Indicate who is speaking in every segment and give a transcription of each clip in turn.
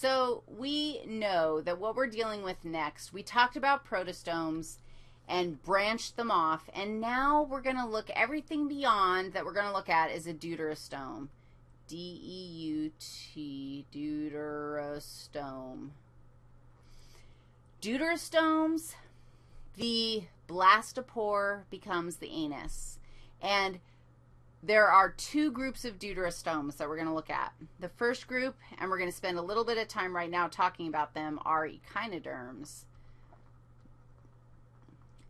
Speaker 1: so we know that what we're dealing with next, we talked about protostomes and branched them off, and now we're going to look, everything beyond that we're going to look at is a deuterostome. D-E-U-T, deuterostome. Deuterostomes, the blastopore becomes the anus. And there are two groups of deuterostomes that we're going to look at. The first group, and we're going to spend a little bit of time right now talking about them, are echinoderms.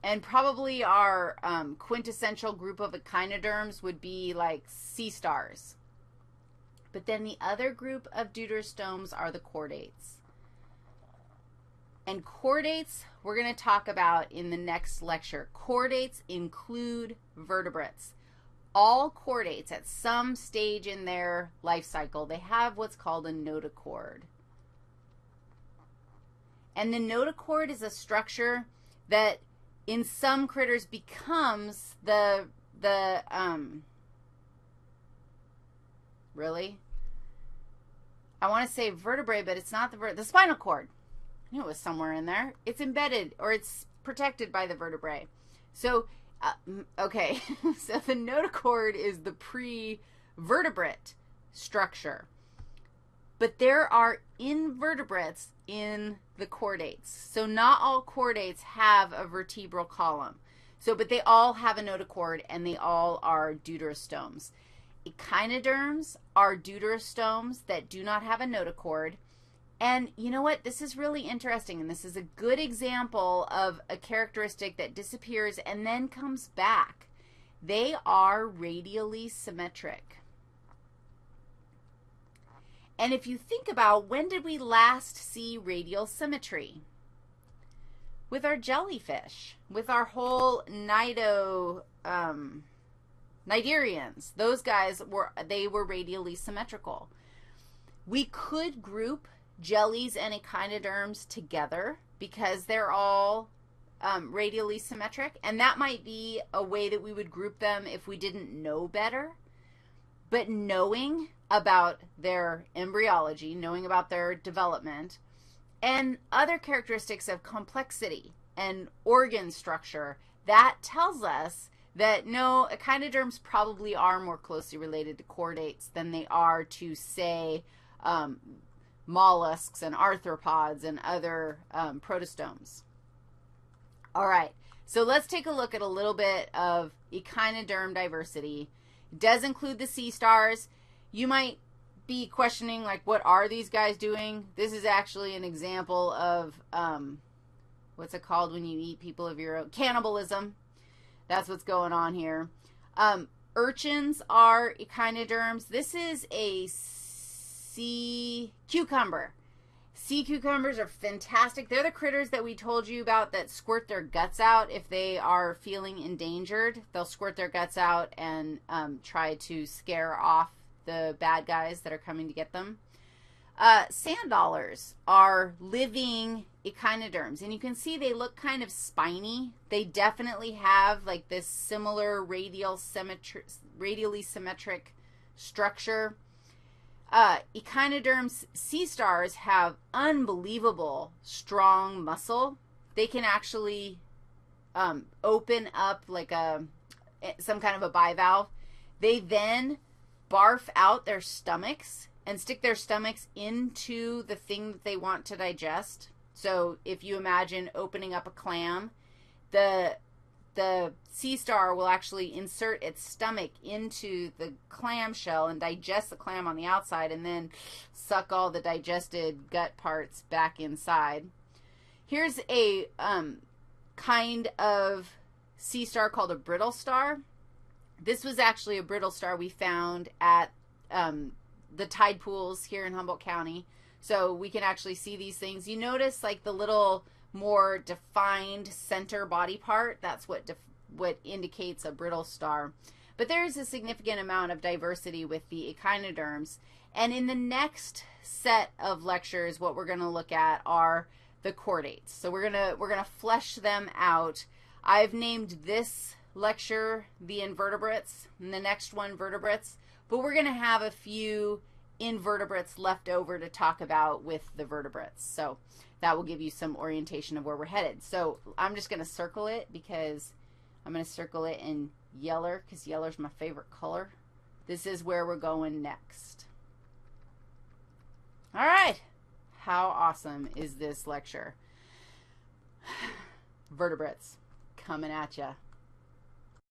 Speaker 1: And probably our um, quintessential group of echinoderms would be like sea stars. But then the other group of deuterostomes are the chordates. And chordates, we're going to talk about in the next lecture. Chordates include vertebrates. All chordates at some stage in their life cycle, they have what's called a notochord. And the notochord is a structure that in some critters becomes the, the, um, really? I want to say vertebrae, but it's not the, ver the spinal cord. I knew it was somewhere in there. It's embedded or it's protected by the vertebrae. So, uh, okay, so the notochord is the pre-vertebrate structure. But there are invertebrates in the chordates. So not all chordates have a vertebral column. So, but they all have a notochord and they all are deuterostomes. Echinoderms are deuterostomes that do not have a notochord. And you know what? This is really interesting, and this is a good example of a characteristic that disappears and then comes back. They are radially symmetric. And if you think about when did we last see radial symmetry? With our jellyfish, with our whole nido, um, those guys were, they were radially symmetrical. We could group jellies and echinoderms together because they're all um, radially symmetric, and that might be a way that we would group them if we didn't know better. But knowing about their embryology, knowing about their development, and other characteristics of complexity and organ structure, that tells us that no, echinoderms probably are more closely related to chordates than they are to, say, um, mollusks and arthropods and other um, protostomes. All right, so let's take a look at a little bit of echinoderm diversity. It does include the sea stars. You might be questioning, like, what are these guys doing? This is actually an example of, um, what's it called when you eat people of your own? Cannibalism. That's what's going on here. Um, urchins are echinoderms. This is a sea cucumber. Sea cucumbers are fantastic. They're the critters that we told you about that squirt their guts out if they are feeling endangered. They'll squirt their guts out and um, try to scare off the bad guys that are coming to get them. Uh, sand dollars are living echinoderms, and you can see they look kind of spiny. They definitely have like this similar radial symmetry, radially symmetric structure. Uh, echinoderms, sea stars have unbelievable strong muscle. They can actually um, open up like a some kind of a bivalve. They then barf out their stomachs and stick their stomachs into the thing that they want to digest. So if you imagine opening up a clam, the the sea star will actually insert its stomach into the clam shell and digest the clam on the outside and then suck all the digested gut parts back inside. Here's a um, kind of sea star called a brittle star. This was actually a brittle star we found at um, the tide pools here in Humboldt County. So we can actually see these things. You notice like the little more defined center body part. That's what what indicates a brittle star. But there is a significant amount of diversity with the echinoderms. And in the next set of lectures, what we're going to look at are the chordates. So we're going to we're going to flesh them out. I've named this lecture the invertebrates and the next one vertebrates, but we're going to have a few invertebrates left over to talk about with the vertebrates. So that will give you some orientation of where we're headed. So I'm just going to circle it because I'm going to circle it in yeller because yeller's my favorite color. This is where we're going next. All right. How awesome is this lecture? Vertebrates coming at you.